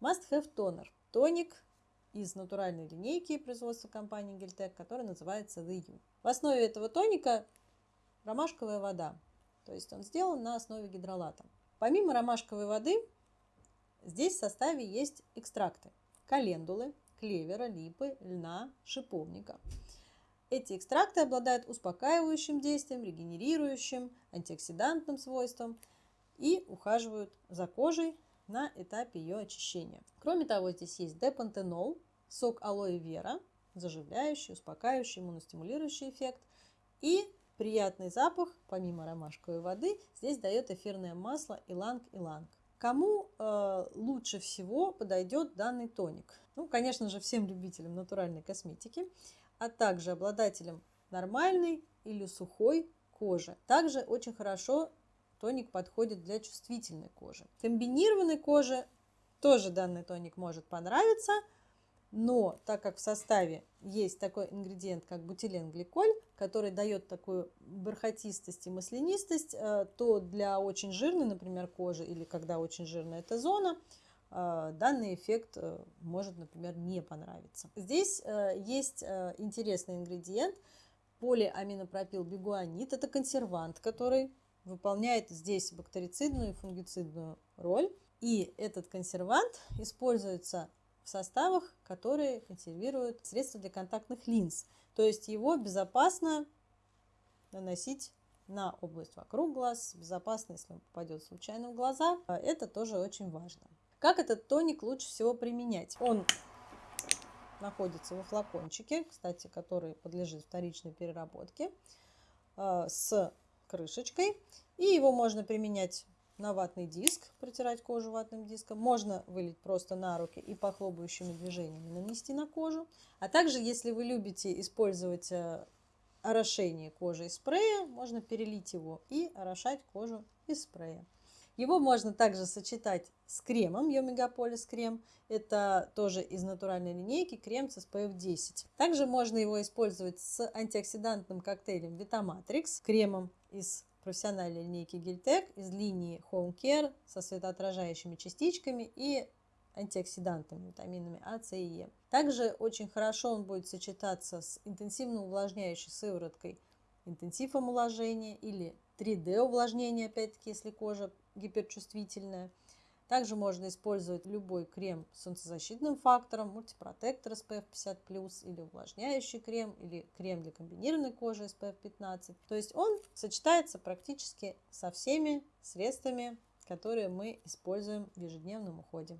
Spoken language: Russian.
Must Have Toner. Тоник из натуральной линейки производства компании Гельтек, который называется The U. В основе этого тоника ромашковая вода, то есть он сделан на основе гидролата. Помимо ромашковой воды, здесь в составе есть экстракты календулы, клевера, липы, льна, шиповника. Эти экстракты обладают успокаивающим действием, регенерирующим, антиоксидантным свойством и ухаживают за кожей на этапе ее очищения. Кроме того, здесь есть депантенол, сок алоэ вера, заживляющий, успокаивающий, иммуностимулирующий эффект и приятный запах, помимо ромашковой воды, здесь дает эфирное масло иланг-иланг. Кому э, лучше всего подойдет данный тоник? Ну, конечно же, всем любителям натуральной косметики, а также обладателям нормальной или сухой кожи. Также очень хорошо тоник подходит для чувствительной кожи. Комбинированной коже тоже данный тоник может понравиться, но так как в составе есть такой ингредиент, как бутиленгликоль, который дает такую бархатистость и маслянистость, э, то для очень жирной, например, кожи или когда очень жирная эта зона, э, данный эффект э, может, например, не понравиться. Здесь есть интересный ингредиент полиаминопропил бигуанит. Это консервант, который выполняет здесь бактерицидную и фунгицидную роль. И этот консервант используется в составах, которые консервируют средства для контактных линз. То есть его безопасно наносить на область вокруг глаз, безопасно, если он попадет случайно в глаза. Это тоже очень важно. Как этот тоник лучше всего применять? Он находится во флакончике, кстати, который подлежит вторичной переработке, э, с крышечкой. И его можно применять на ватный диск, протирать кожу ватным диском. Можно вылить просто на руки и похлопающими движениями нанести на кожу. А также, если вы любите использовать э, орошение кожи из спрея, можно перелить его и орошать кожу из спрея. Его можно также сочетать с кремом, Йомегаполис крем. Это тоже из натуральной линейки крем с SPF 10. Также можно его использовать с антиоксидантным коктейлем Vitamatrix, кремом из профессиональной линейки Гильтек, из линии Home Care со светоотражающими частичками и антиоксидантами, витаминами А, С и Е. Также очень хорошо он будет сочетаться с интенсивно увлажняющей сывороткой интенсив омоложения или 3D увлажнение, опять-таки, если кожа гиперчувствительная. Также можно использовать любой крем с солнцезащитным фактором, мультипротектор SPF 50+, или увлажняющий крем, или крем для комбинированной кожи SPF 15. То есть он сочетается практически со всеми средствами, которые мы используем в ежедневном уходе.